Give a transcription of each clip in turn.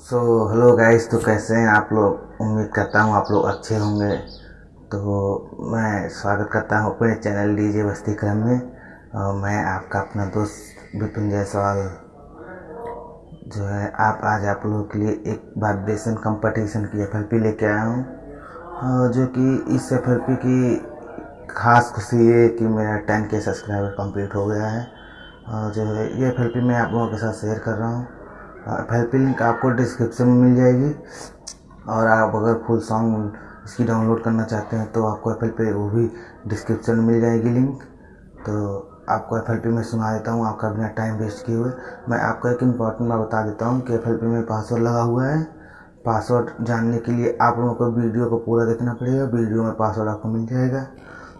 So hello guys तो कैसे हैं आप लोग? उम्मीद करता हूँ आप लोग अच्छे होंगे। तो मैं स्वागत करता हूँ अपने चैनल डीजे बस्ती क्रम में। और मैं आपका अपना दोस्त विपिन जायसवाल। जो है, आप आज आप लोगों के लिए एक वाइब्रेशन कंपटीशन की एफएलपी लेके आया हूँ। और जो कि इस एफएलपी की खास खुशी ये कि मेरा टेन के सब्सक्राइबर कंप्लीट हो गया है। और जो है, ये एफ़ मैं आप लोगों के साथ शेयर कर रहा हूँ। एफ़ लिंक आपको डिस्क्रिप्शन में मिल जाएगी। और आप अगर फुल सॉन्ग इसकी डाउनलोड करना चाहते हैं तो आपको एफ़ पे वो भी डिस्क्रिप्शन में मिल जाएगी लिंक तो आपको एफ़ में सुना देता हूँ, आपका बिना टाइम वेस्ट किए हुए। मैं आपको एक इंपॉर्टेंट बात बता देता हूँ कि एफ़ में पासवर्ड लगा हुआ है। पासवर्ड जानने के लिए आप लोगों को वीडियो को पूरा देखना पड़ेगा, वीडियो में पासवर्ड आपको मिल जाएगा।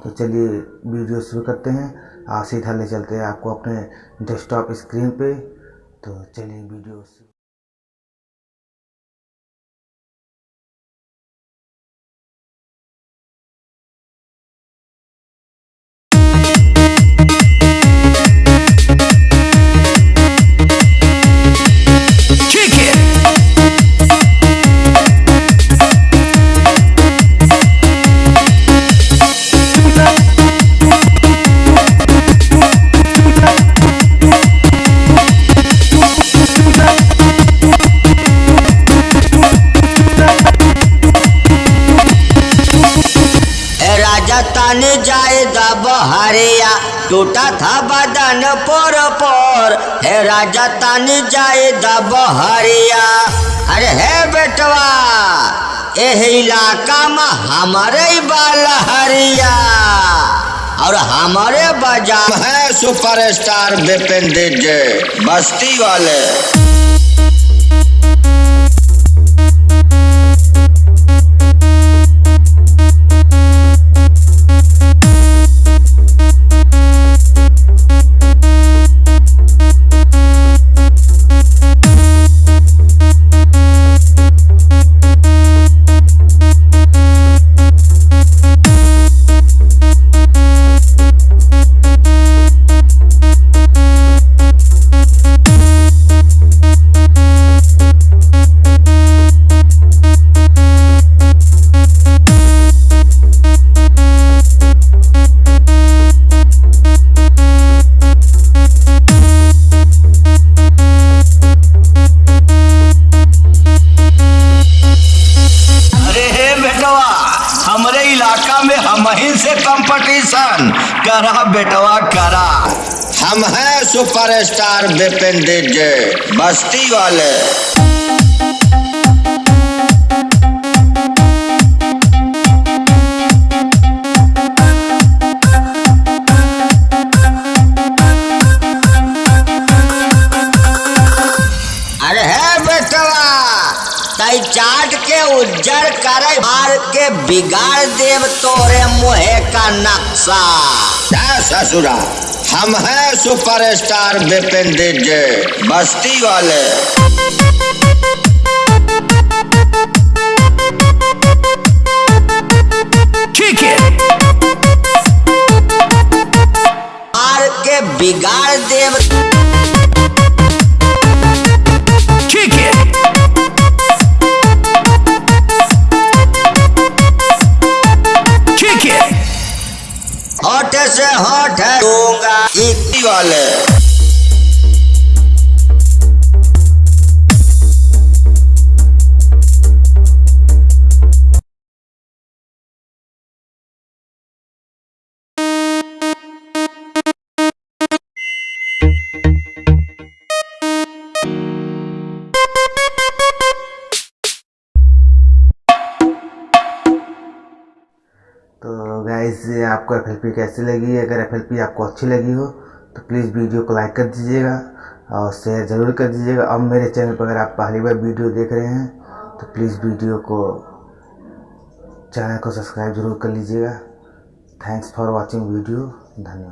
तो चलिए वीडियो शुरू करते हैं। आप सीधा ले चलते हैं आपको अपने डेस्कटॉप स्क्रीन पे। तो चलिए वीडियो ताने जाए बहरिया टूटा था बदन पर पर। हे राजा ताने जाए बहरिया अरे हे बेटवा, एह इलाका में हमारे बाल हरिया। और हमारे बजा है सुपरस्टार बिपिन बस्ती वाले। में हम ही से कंपटीशन। करा बेटवा करा। हम हैं सुपरस्टार बिपिन बस्ती वाले। तई चाट के उज्जर करे मार के बिगाड़ देव तोरे मुहे का नक्शा। ससुरा हम हैं सुपरस्टार बिपिन डीजे बस्ती वाले। बिगाड़ देव इतनी वाले तो गाइस आपको एफएलपी कैसी लगी? अगर एफएलपी आपको अच्छी लगी हो तो प्लीज़ वीडियो को लाइक कर दीजिएगा और शेयर ज़रूर कर दीजिएगा। अब मेरे चैनल पर अगर आप पहली बार वीडियो देख रहे हैं तो प्लीज़ वीडियो को चैनल को सब्सक्राइब ज़रूर कर लीजिएगा। थैंक्स फॉर वॉचिंग वीडियो धन्यवाद।